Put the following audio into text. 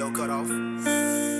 audio cut off.